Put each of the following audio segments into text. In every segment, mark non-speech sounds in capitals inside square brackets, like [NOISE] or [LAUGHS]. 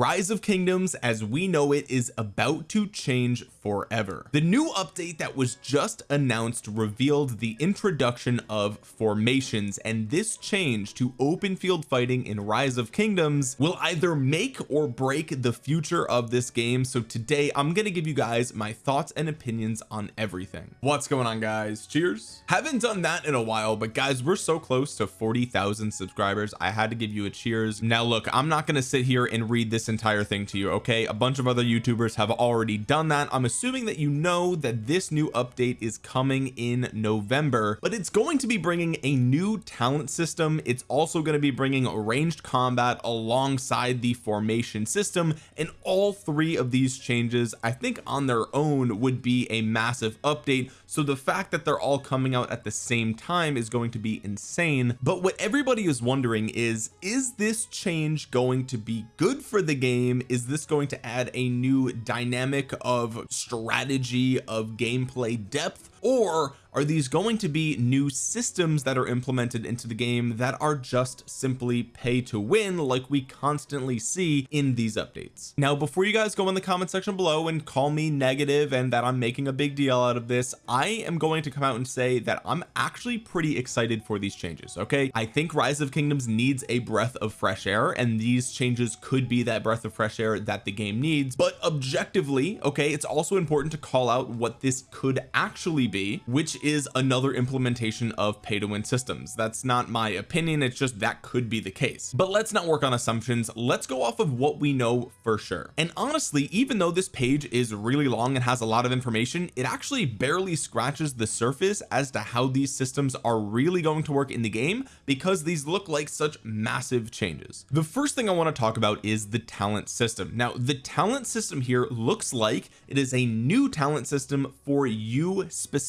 rise of kingdoms as we know it is about to change forever. The new update that was just announced revealed the introduction of formations and this change to open field fighting in rise of kingdoms will either make or break the future of this game. So today I'm going to give you guys my thoughts and opinions on everything. What's going on guys? Cheers. Haven't done that in a while but guys we're so close to 40,000 subscribers. I had to give you a cheers. Now look I'm not going to sit here and read this entire thing to you okay? A bunch of other youtubers have already done that. I'm assuming that you know that this new update is coming in November but it's going to be bringing a new talent system. It's also going to be bringing ranged combat alongside the formation system and all three of these changes I think on their own would be a massive update. So the fact that they're all coming out at the same time is going to be insane. But what everybody is wondering is is this change going to be good for the game is this going to add a new dynamic of strategy of gameplay depth or are these going to be new systems that are implemented into the game that are just simply pay to win like we constantly see in these updates? Now before you guys go in the comment section below and call me negative and that I'm making a big deal out of this I am going to come out and say that I'm actually pretty excited for these changes okay? I think rise of kingdoms needs a breath of fresh air and these changes could be that breath of fresh air that the game needs. But objectively okay it's also important to call out what this could actually which is another implementation of pay to win systems. That's not my opinion it's just that could be the case. But let's not work on assumptions let's go off of what we know for sure. And honestly even though this page is really long and has a lot of information it actually barely scratches the surface as to how these systems are really going to work in the game because these look like such massive changes. The first thing I want to talk about is the talent system. Now the talent system here looks like it is a new talent system for you specifically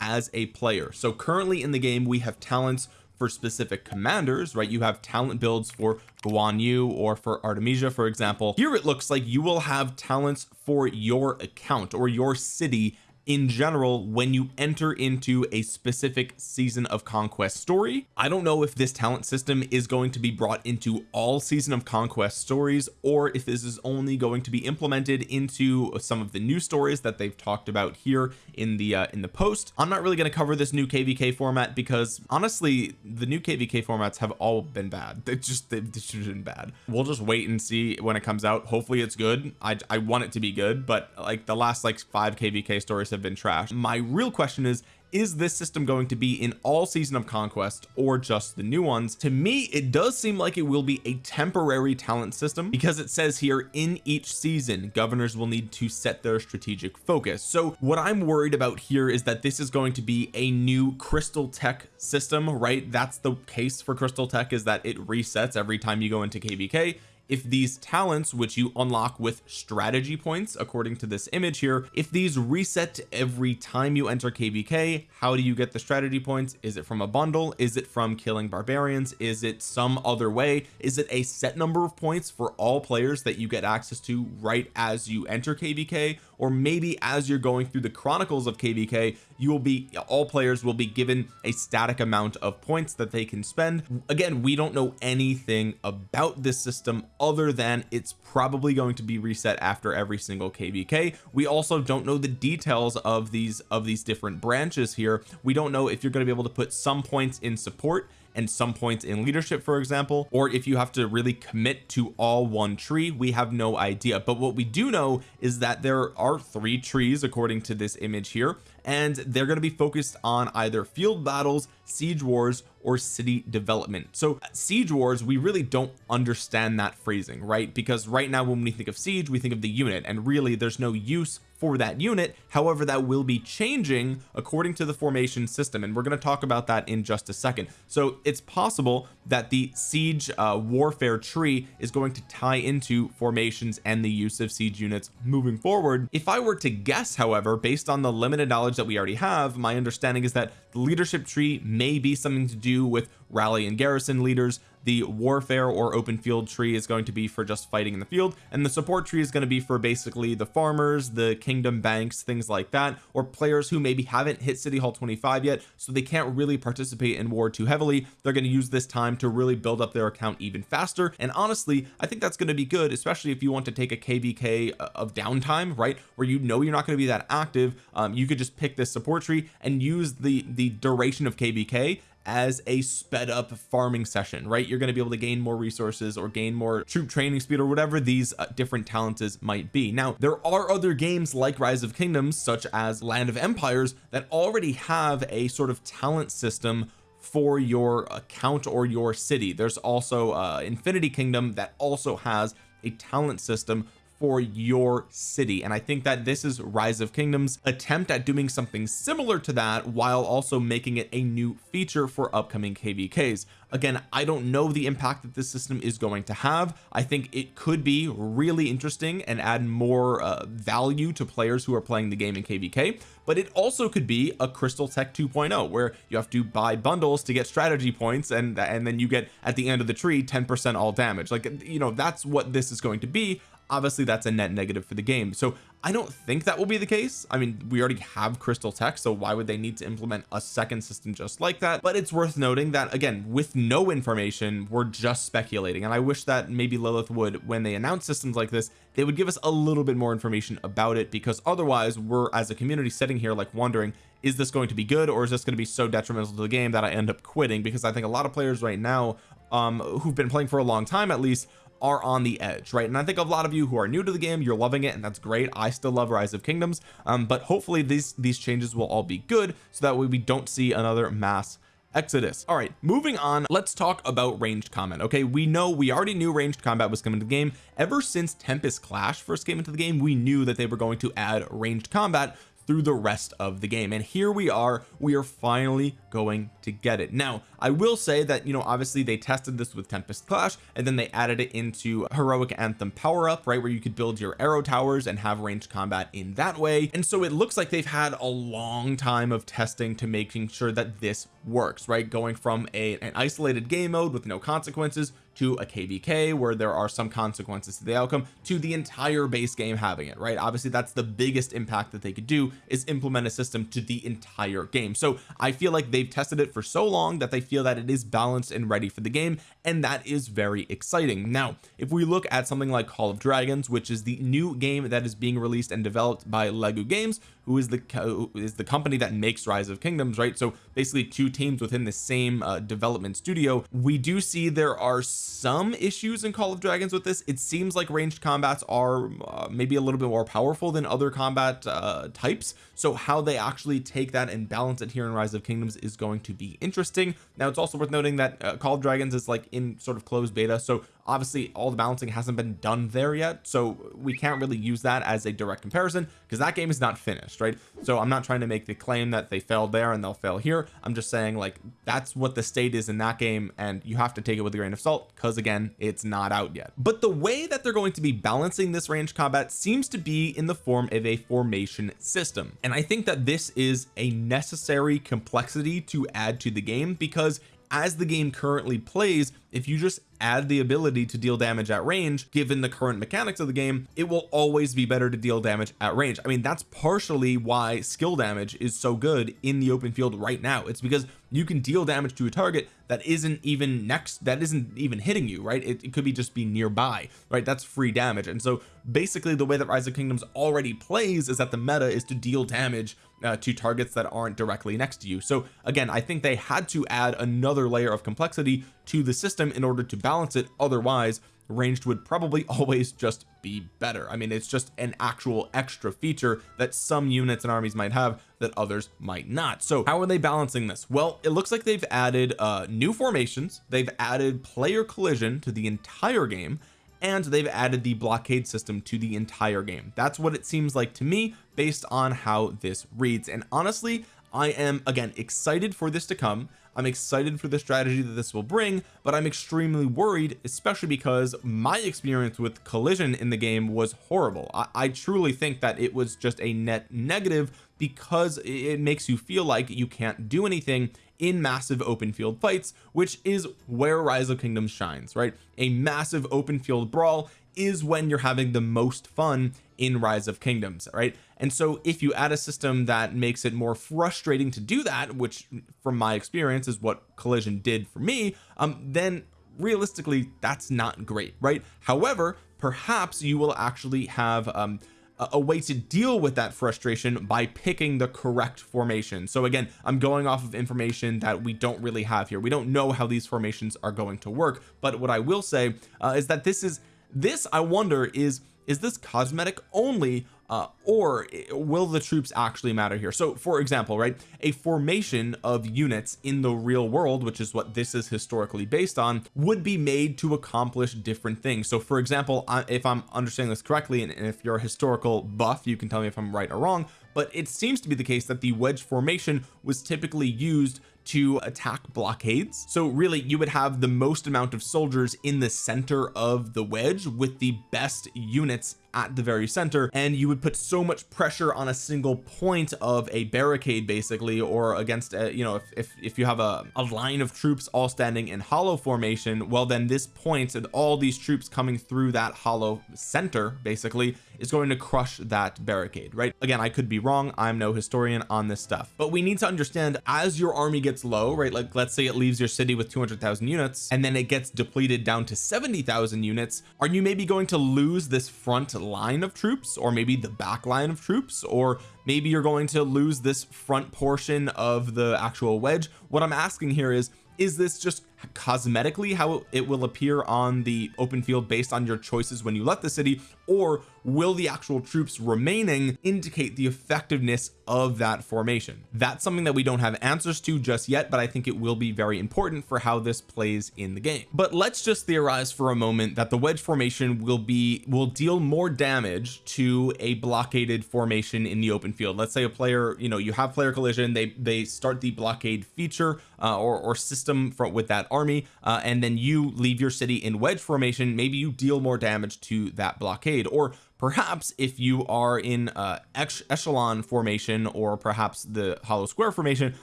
as a player. So currently in the game we have talents for specific commanders right? You have talent builds for Guan Yu or for Artemisia for example. Here it looks like you will have talents for your account or your city in general when you enter into a specific season of conquest story. I don't know if this talent system is going to be brought into all season of conquest stories or if this is only going to be implemented into some of the new stories that they've talked about here in the uh, in the post. I'm not really going to cover this new kvk format because honestly the new kvk formats have all been bad. They just they've just been bad. We'll just wait and see when it comes out. Hopefully it's good. I, I want it to be good but like the last like five kvk stories have have been trashed. My real question is is this system going to be in all season of conquest or just the new ones? To me it does seem like it will be a temporary talent system because it says here in each season governors will need to set their strategic focus. So what I'm worried about here is that this is going to be a new crystal tech system right? That's the case for crystal tech is that it resets every time you go into kvk if these talents which you unlock with strategy points according to this image here if these reset every time you enter kvk how do you get the strategy points? Is it from a bundle? Is it from killing barbarians? Is it some other way? Is it a set number of points for all players that you get access to right as you enter kvk or maybe as you're going through the chronicles of kvk you will be all players will be given a static amount of points that they can spend. Again we don't know anything about this system other than it's probably going to be reset after every single kvk we also don't know the details of these of these different branches here. We don't know if you're going to be able to put some points in support and some points in leadership for example or if you have to really commit to all one tree. We have no idea. But what we do know is that there are three trees according to this image here and they're going to be focused on either field battles siege wars or city development. So siege wars we really don't understand that phrasing right? Because right now when we think of siege we think of the unit and really there's no use for that unit. However that will be changing according to the formation system and we're going to talk about that in just a second. So it's possible that the siege uh, warfare tree is going to tie into formations and the use of siege units moving forward. If I were to guess however based on the limited knowledge that we already have my understanding is that the leadership tree may be something to do with rally and garrison leaders. The warfare or open field tree is going to be for just fighting in the field and the support tree is going to be for basically the farmers the kingdom banks things like that or players who maybe haven't hit city hall 25 yet so they can't really participate in war too heavily. They're going to use this time to really build up their account even faster and honestly I think that's going to be good especially if you want to take a kvk uh, of downtime right where you know you're not going to be that active. Um, you could just pick this support tree and use the the duration of kvk as a sped up farming session right? You're going to be able to gain more resources or gain more troop training speed or whatever these uh, different talents might be. Now there are other games like rise of kingdoms such as land of empires that already have a sort of talent system for your account or your city. There's also uh infinity kingdom that also has a talent system for your city. And I think that this is rise of kingdoms attempt at doing something similar to that while also making it a new feature for upcoming kvks again I don't know the impact that this system is going to have. I think it could be really interesting and add more uh, value to players who are playing the game in kvk but it also could be a crystal tech 2.0 where you have to buy bundles to get strategy points and and then you get at the end of the tree 10 percent all damage. Like you know that's what this is going to be obviously that's a net negative for the game. So I don't think that will be the case. I mean we already have crystal tech so why would they need to implement a second system just like that? But it's worth noting that again with no information we're just speculating. And I wish that maybe Lilith would when they announce systems like this they would give us a little bit more information about it because otherwise we're as a community sitting here like wondering is this going to be good or is this going to be so detrimental to the game that I end up quitting? Because I think a lot of players right now um who've been playing for a long time at least are on the edge right? And I think a lot of you who are new to the game you're loving it and that's great. I still love rise of kingdoms um but hopefully these these changes will all be good so that way we don't see another mass exodus. All right moving on let's talk about ranged combat okay? We know we already knew ranged combat was coming to the game. Ever since tempest clash first came into the game we knew that they were going to add ranged combat through the rest of the game. And here we are we are finally going to get it. Now I will say that you know obviously they tested this with Tempest Clash and then they added it into heroic anthem power up right where you could build your arrow towers and have ranged combat in that way. And so it looks like they've had a long time of testing to making sure that this works right? Going from a an isolated game mode with no consequences to a kvk where there are some consequences to the outcome to the entire base game having it right? Obviously that's the biggest impact that they could do is implement a system to the entire game. So I feel like they've tested it for so long that they feel that it is balanced and ready for the game and that is very exciting. Now if we look at something like Call of Dragons which is the new game that is being released and developed by Lilith Games who is the is the company that makes rise of kingdoms right? So basically two teams within the same uh, development studio. We do see there are some issues in Call of Dragons with this. It seems like ranged combats are uh, maybe a little bit more powerful than other combat uh, types. So how they actually take that and balance it here in rise of kingdoms is going to be interesting. Now it's also worth noting that uh, Call of Dragons is like in sort of closed beta. So obviously all the balancing hasn't been done there yet so we can't really use that as a direct comparison because that game is not finished right? So I'm not trying to make the claim that they failed there and they'll fail here. I'm just saying like that's what the state is in that game and you have to take it with a grain of salt because again it's not out yet. But the way that they're going to be balancing this range combat seems to be in the form of a formation system. And I think that this is a necessary complexity to add to the game because as the game currently plays if you just add the ability to deal damage at range given the current mechanics of the game it will always be better to deal damage at range. I mean that's partially why skill damage is so good in the open field right now. It's because you can deal damage to a target that isn't even next that isn't even hitting you right? It, it could be just be nearby right? That's free damage. And so basically the way that rise of kingdoms already plays is that the meta is to deal damage uh, to targets that aren't directly next to you. So again I think they had to add another layer of complexity to the system in order to balance it. Otherwise ranged would probably [LAUGHS] always just be better. I mean it's just an actual extra feature that some units and armies might have that others might not. So how are they balancing this? Well it looks like they've added uh new formations. They've added player collision to the entire game and they've added the blockade system to the entire game. That's what it seems like to me based on how this reads. And honestly I am again excited for this to come I'm excited for the strategy that this will bring but I'm extremely worried especially because my experience with collision in the game was horrible. I, I truly think that it was just a net negative because it makes you feel like you can't do anything in massive open field fights which is where rise of kingdoms shines right? A massive open field brawl is when you're having the most fun in rise of kingdoms right? And so if you add a system that makes it more frustrating to do that which from my experience is what collision did for me um then realistically that's not great right? However perhaps you will actually have um a way to deal with that frustration by picking the correct formation. So again I'm going off of information that we don't really have here. We don't know how these formations are going to work but what I will say uh, is that this is this I wonder is is this cosmetic only uh, or will the troops actually matter here? So for example right a formation of units in the real world which is what this is historically based on would be made to accomplish different things. So for example if I'm understanding this correctly and if you're a historical buff you can tell me if I'm right or wrong but it seems to be the case that the wedge formation was typically used to attack blockades. So really you would have the most amount of soldiers in the center of the wedge with the best units at the very center and you would put so much pressure on a single point of a barricade basically or against a, you know if, if, if you have a, a line of troops all standing in hollow formation well then this point and all these troops coming through that hollow center basically is going to crush that barricade right? Again I could be wrong. I'm no historian on this stuff. But we need to understand as your army gets low right like let's say it leaves your city with 200,000 units and then it gets depleted down to 70,000 units are you maybe going to lose this front line of troops or maybe the back line of troops or maybe you're going to lose this front portion of the actual wedge. What I'm asking here is is this just cosmetically how it will appear on the open field based on your choices when you left the city or will the actual troops remaining indicate the effectiveness of that formation? That's something that we don't have answers to just yet but I think it will be very important for how this plays in the game. But let's just theorize for a moment that the wedge formation will be will deal more damage to a blockaded formation in the open field. Let's say a player you know you have player collision they they start the blockade feature uh, or, or system from with that army uh, and then you leave your city in wedge formation. Maybe you deal more damage to that blockade. Or perhaps if you are in uh echelon formation or perhaps the hollow square formation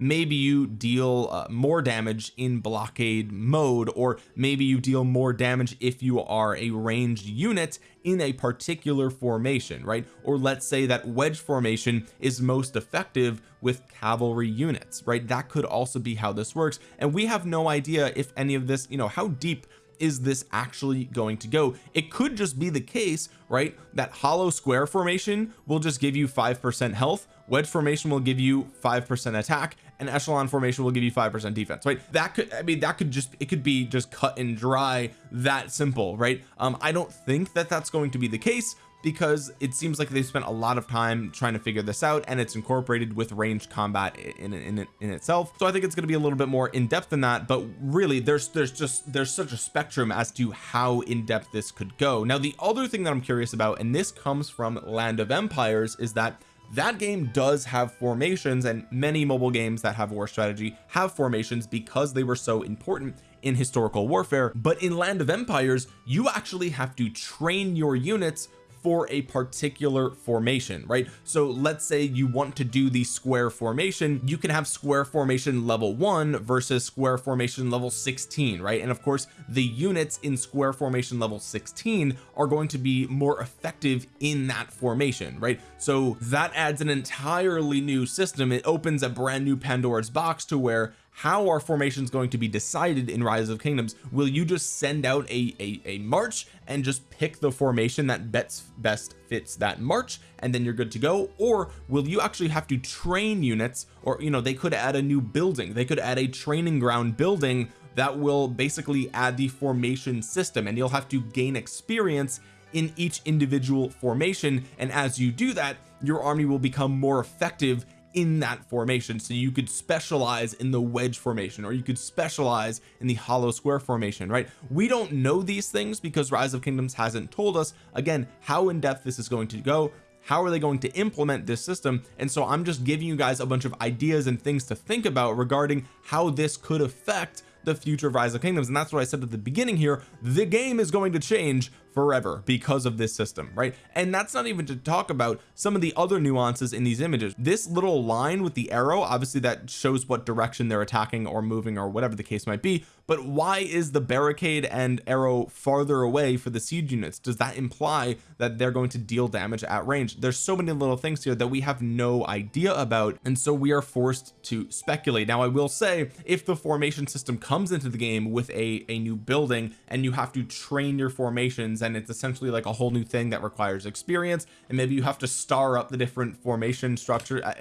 maybe you deal uh, more damage in blockade mode or maybe you deal more damage if you are a ranged unit in a particular formation right? Or let's say that wedge formation is most effective with cavalry units right? That could also be how this works. And we have no idea if any of this you know how deep is this actually going to go? It could just be the case right that hollow square formation will just give you five percent health wedge formation will give you five percent attack and echelon formation will give you five percent defense right? That could I mean that could just it could be just cut and dry that simple right? Um I don't think that that's going to be the case because it seems like they spent a lot of time trying to figure this out and it's incorporated with ranged combat in in, in itself. So I think it's going to be a little bit more in depth than that but really there's there's just there's such a spectrum as to how in depth this could go. Now the other thing that I'm curious about and this comes from land of empires is that that game does have formations and many mobile games that have war strategy have formations because they were so important in historical warfare. But in land of empires you actually have to train your units for a particular formation right? So let's say you want to do the square formation. You can have square formation level one versus square formation level 16 right? And of course the units in square formation level 16 are going to be more effective in that formation right? So that adds an entirely new system. It opens a brand new Pandora's box to where how are formations going to be decided in rise of kingdoms? Will you just send out a, a, a march and just pick the formation that best best fits that march and then you're good to go? Or will you actually have to train units or you know they could add a new building. They could add a training ground building that will basically add the formation system and you'll have to gain experience in each individual formation. And as you do that your army will become more effective in that formation. So you could specialize in the wedge formation or you could specialize in the hollow square formation right? We don't know these things because rise of kingdoms hasn't told us again how in depth this is going to go how are they going to implement this system. And so I'm just giving you guys a bunch of ideas and things to think about regarding how this could affect the future of rise of kingdoms. And that's what I said at the beginning here. The game is going to change forever because of this system right? And that's not even to talk about some of the other nuances in these images. This little line with the arrow obviously that shows what direction they're attacking or moving or whatever the case might be. But why is the barricade and arrow farther away for the siege units? Does that imply that they're going to deal damage at range? There's so many little things here that we have no idea about. And so we are forced to speculate. Now I will say if the formation system comes into the game with a a new building and you have to train your formations and it's essentially like a whole new thing that requires experience. And maybe you have to star up the different formation structure uh,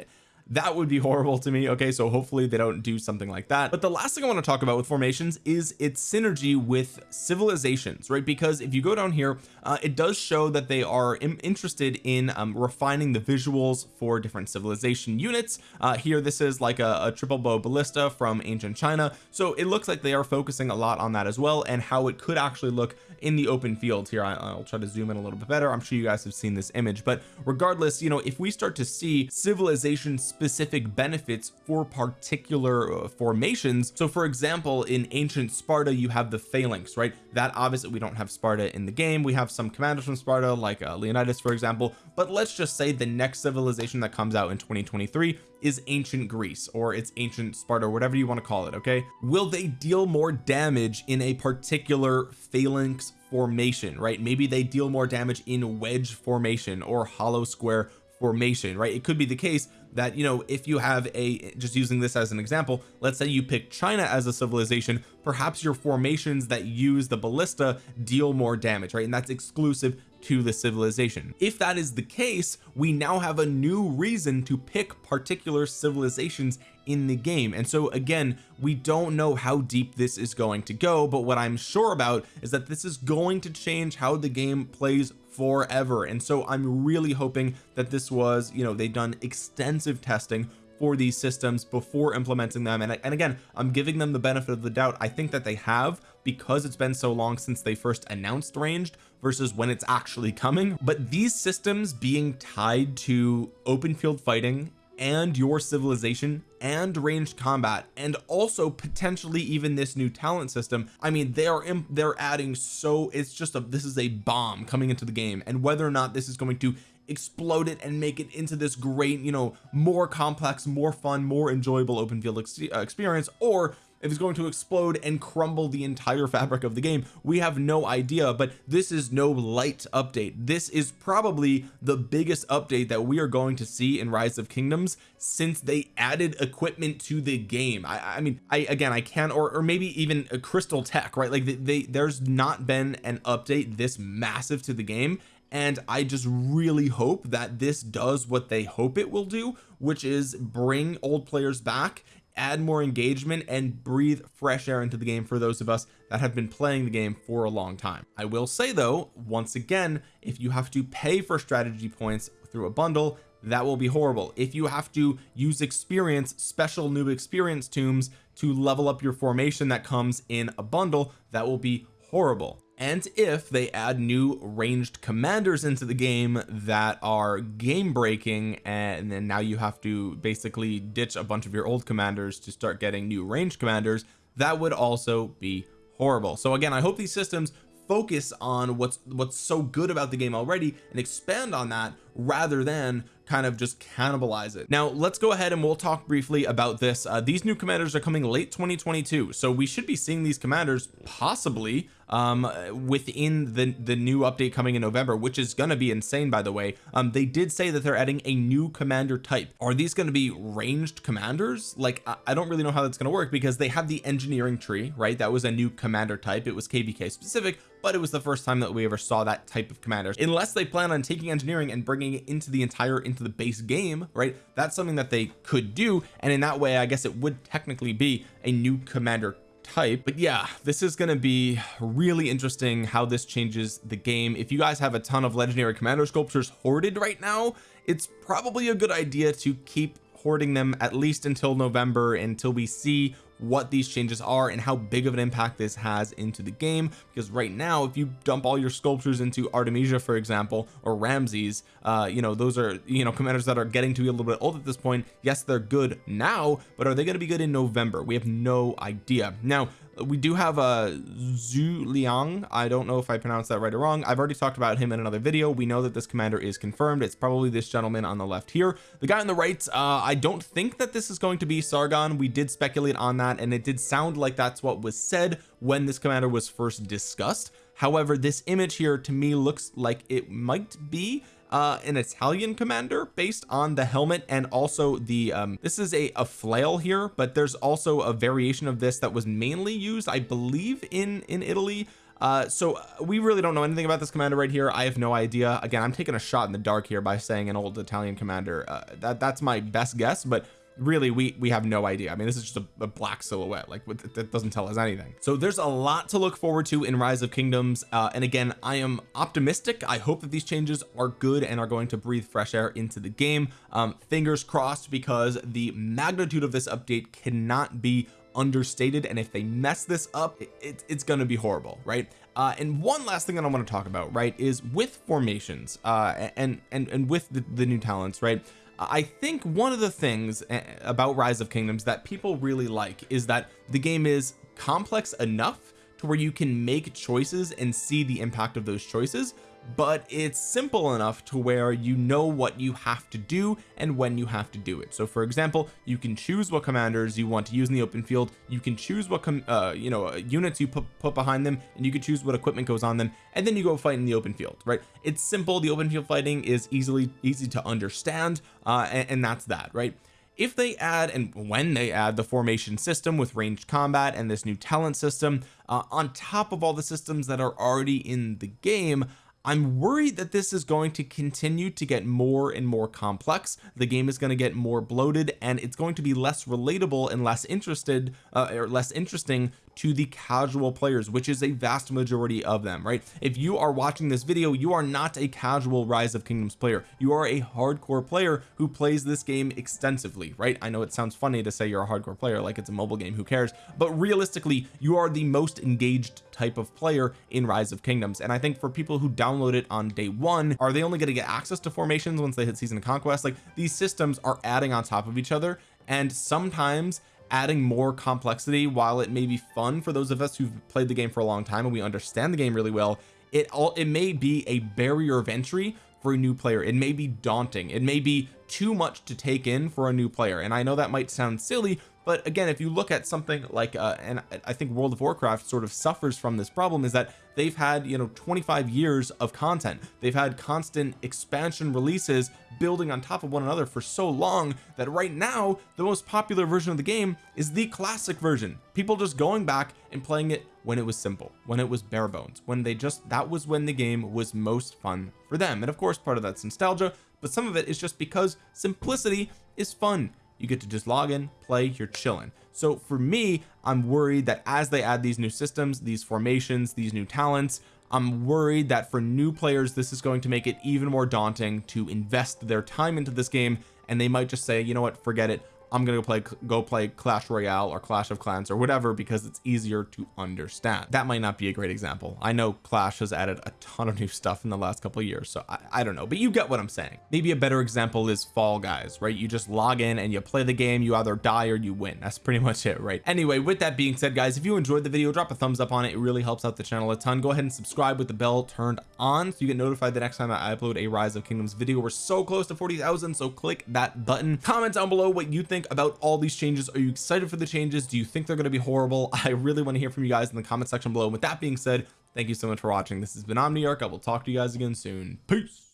that would be horrible to me. Okay so hopefully they don't do something like that. But the last thing I want to talk about with formations is its synergy with civilizations right? Because if you go down here uh, it does show that they are interested in um, refining the visuals for different civilization units. Uh, here this is like a, a triple bow ballista from ancient China. So it looks like they are focusing a lot on that as well and how it could actually look in the open field. Here I, will try to zoom in a little bit better. I'm sure you guys have seen this image. But regardless you know if we start to see civilization specific benefits for particular uh, formations. So for example in ancient Sparta you have the phalanx right? That obviously we don't have Sparta in the game. We have some commanders from Sparta like uh, Leonidas for example. But let's just say the next civilization that comes out in 2023 is ancient Greece or it's ancient Sparta or whatever you want to call it okay? Will they deal more damage in a particular phalanx formation right? Maybe they deal more damage in wedge formation or hollow square formation right? It could be the case that you know if you have a just using this as an example let's say you pick China as a civilization perhaps your formations that use the ballista deal more damage right? And that's exclusive to the civilization. If that is the case we now have a new reason to pick particular civilizations in the game. And so again we don't know how deep this is going to go but what I'm sure about is that this is going to change how the game plays forever. And so I'm really hoping that this was you know they've done extensive testing for these systems before implementing them. And, and again I'm giving them the benefit of the doubt. I think that they have because it's been so long since they first announced ranged versus when it's actually coming. But these systems being tied to open field fighting and your civilization and ranged combat and also potentially even this new talent system I mean they are they're adding so it's just a this is a bomb coming into the game. And whether or not this is going to explode it and make it into this great you know more complex more fun more enjoyable open field ex uh, experience or if it's going to explode and crumble the entire fabric of the game. We have no idea but this is no light update. This is probably the biggest update that we are going to see in rise of kingdoms since they added equipment to the game. I, I mean I again I can or, or maybe even a crystal tech right? Like they, they there's not been an update this massive to the game and I just really hope that this does what they hope it will do which is bring old players back add more engagement and breathe fresh air into the game for those of us that have been playing the game for a long time. I will say though once again if you have to pay for strategy points through a bundle that will be horrible. If you have to use experience special new experience tombs to level up your formation that comes in a bundle that will be horrible and if they add new ranged commanders into the game that are game breaking and then now you have to basically ditch a bunch of your old commanders to start getting new ranged commanders that would also be horrible. So again I hope these systems focus on what's what's so good about the game already and expand on that rather than kind of just cannibalize it. Now let's go ahead and we'll talk briefly about this. Uh, these new commanders are coming late 2022 so we should be seeing these commanders possibly um within the the new update coming in November which is going to be insane by the way. Um they did say that they're adding a new commander type. Are these going to be ranged commanders? Like I, I don't really know how that's going to work because they have the engineering tree right? That was a new commander type. It was kvk specific but it was the first time that we ever saw that type of commanders unless they plan on taking engineering and bringing it into the entire into the base game right? That's something that they could do and in that way I guess it would technically be a new commander type. But yeah this is going to be really interesting how this changes the game. If you guys have a ton of legendary commander sculptures hoarded right now it's probably a good idea to keep hoarding them at least until November until we see what these changes are and how big of an impact this has into the game. Because right now if you dump all your sculptures into Artemisia for example or Ramses uh you know those are you know commanders that are getting to be a little bit old at this point. Yes they're good now but are they going to be good in November? We have no idea. Now we do have a Zhu Liang. I don't know if I pronounced that right or wrong. I've already talked about him in another video. We know that this commander is confirmed. It's probably this gentleman on the left here. The guy on the right uh I don't think that this is going to be Sargon. We did speculate on that and it did sound like that's what was said when this commander was first discussed. However this image here to me looks like it might be uh an Italian commander based on the helmet and also the um this is a a flail here but there's also a variation of this that was mainly used I believe in in Italy. Uh so uh, we really don't know anything about this commander right here. I have no idea. Again I'm taking a shot in the dark here by saying an old Italian commander. Uh, that that's my best guess but really we we have no idea. I mean this is just a, a black silhouette. Like that doesn't tell us anything. So there's a lot to look forward to in rise of kingdoms. Uh, and again I am optimistic. I hope that these changes are good and are going to breathe fresh air into the game. Um, fingers crossed because the magnitude of this update cannot be understated. And if they mess this up it, it, it's going to be horrible right? Uh, and one last thing that I want to talk about right is with formations uh, and and and with the, the new talents right I think one of the things eh, about rise of kingdoms that people really like is that the game is complex enough to where you can make choices and see the impact of those choices but it's simple enough to where you know what you have to do and when you have to do it. So for example you can choose what commanders you want to use in the open field. You can choose what uh you know units you put, put behind them and you can choose what equipment goes on them and then you go fight in the open field right? It's simple. The open field fighting is easily easy to understand uh and, and that's that right? If they add and when they add the formation system with ranged combat and this new talent system uh, on top of all the systems that are already in the game I'm worried that this is going to continue to get more and more complex. The game is going to get more bloated and it's going to be less relatable and less interested uh, or less interesting to the casual players which is a vast majority of them right? If you are watching this video you are not a casual rise of kingdoms player. You are a hardcore player who plays this game extensively right? I know it sounds funny to say you're a hardcore player like it's a mobile game who cares? But realistically you are the most engaged type of player in rise of kingdoms. And I think for people who download it on day one. Are they only going to get access to formations once they hit season of conquest? Like these systems are adding on top of each other and sometimes adding more complexity while it may be fun for those of us who've played the game for a long time and we understand the game really well it all it may be a barrier of entry for a new player. It may be daunting. It may be too much to take in for a new player. And I know that might sound silly but again if you look at something like uh and I think World of Warcraft sort of suffers from this problem is that they've had you know 25 years of content. They've had constant expansion releases building on top of one another for so long that right now the most popular version of the game is the classic version. People just going back and playing it when it was simple when it was bare bones when they just that was when the game was most fun for them. And of course part of that's nostalgia but some of it is just because simplicity is fun you get to just log in play you're chilling. So for me I'm worried that as they add these new systems these formations these new talents I'm worried that for new players this is going to make it even more daunting to invest their time into this game and they might just say you know what? Forget it I'm gonna go play go play Clash Royale or Clash of Clans or whatever because it's easier to understand. That might not be a great example. I know Clash has added a ton of new stuff in the last couple of years so I, I don't know but you get what I'm saying. Maybe a better example is Fall Guys right? You just log in and you play the game you either die or you win. That's pretty [LAUGHS] much it right? Anyway with that being said guys if you enjoyed the video drop a thumbs up on it. It really helps out the channel a ton. Go ahead and subscribe with the bell turned on so you get notified the next time I upload a rise of kingdoms video. We're so close to 40,000 so click that button. Comment down below what you think think about all these changes? Are you excited for the changes? Do you think they're going to be horrible? [LAUGHS] I really want to hear from you guys in the comment section below. With that being said thank you so much for watching. This has been Omniarch. I will talk to you guys again soon. Peace